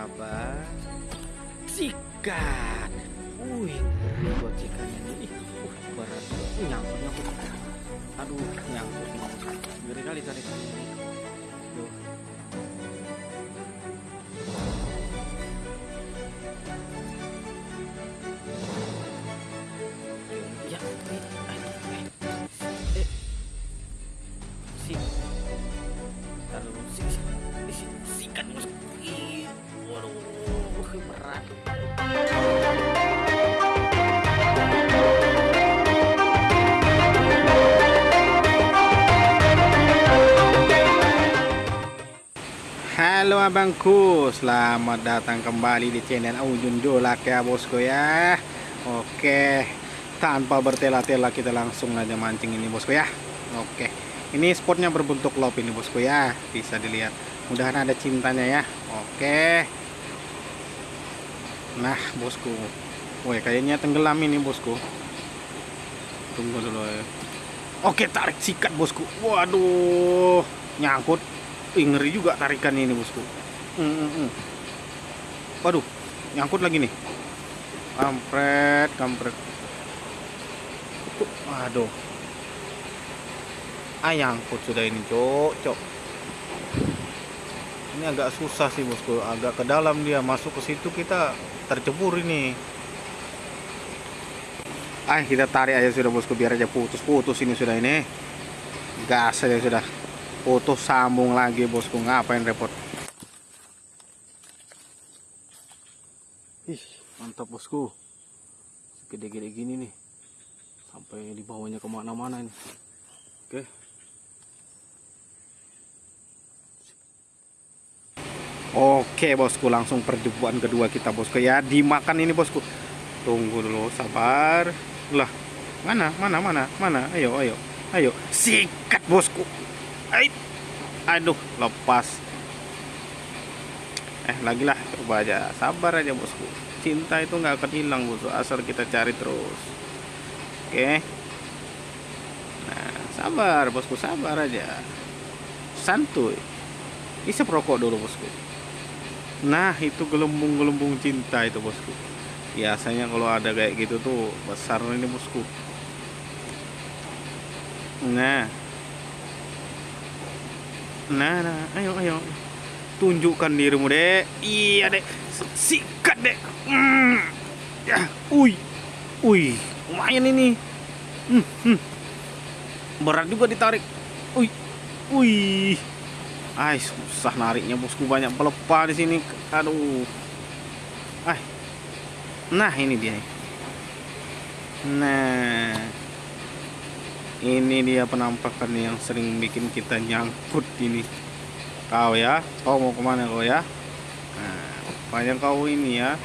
sabar. Sikat wih ngeri buat nih Ih, uh, berat nyangkut nyangkut. Aduh nyangkut. Ngeri kali tarik ini Duh. Berat. Halo abangku, selamat datang kembali di channel Ujun Jolak ya bosku ya. Oke, tanpa bertela-tela kita langsung aja mancing ini bosku ya. Oke, ini spotnya berbentuk lop ini bosku ya. Bisa dilihat, mudahan ada cintanya ya. Oke Nah bosku. Woi kayaknya tenggelam ini bosku. Tunggu dulu ya Oke tarik sikat bosku. Waduh Nyangkut. Ih, juga tarikan ini bosku. Mm, mm. Waduh Nyangkut lagi nih. Kampret Kampret. Waduh. Ah nyangkut sudah ini cok Cok Ini agak susah sih bosku. Agak ke dalam dia. Masuk ke situ kita tercebur ini. Ah kita tarik aja sudah bosku. Biar aja putus-putus ini sudah ini. Gas aja sudah. Putus sambung lagi bosku. Ngapain repot? Ih mantap bosku. Gede-gede gini nih. Sampai di bawahnya ke mana-mana ini. Oke Oke bosku langsung perjumpaan kedua kita bosku ya dimakan ini bosku tunggu dulu sabar lah mana mana mana mana ayo ayo ayo sikat bosku Ait. Aduh, lepas. Eh, lagi lah, coba aja. Sabar aja, bosku. Cinta itu nggak akan hilang, bosku. Asal kita cari terus. Oke. Nah, sabar, bosku. Sabar aja. Santuy. Isep rokok dulu, bosku. Nah, itu gelembung-gelembung cinta itu, bosku. Biasanya kalau ada kayak gitu tuh besar ini, bosku. Nah, Nah, nah, ayo, ayo. Tunjukkan dirimu, Dek. Iya, Dek. Sikat, Dek. Mm. Ya, ui. Ui, lumayan ini. Hmm, hmm. Berat juga ditarik. Ui. Ui. Ay, susah nariknya, bosku. Banyak pelepah di sini. Aduh. Ay. Nah, ini dia. Nah ini dia penampakan yang sering bikin kita nyangkut ini kau ya kau mau ke mana kau ya nah banyak kau ini ya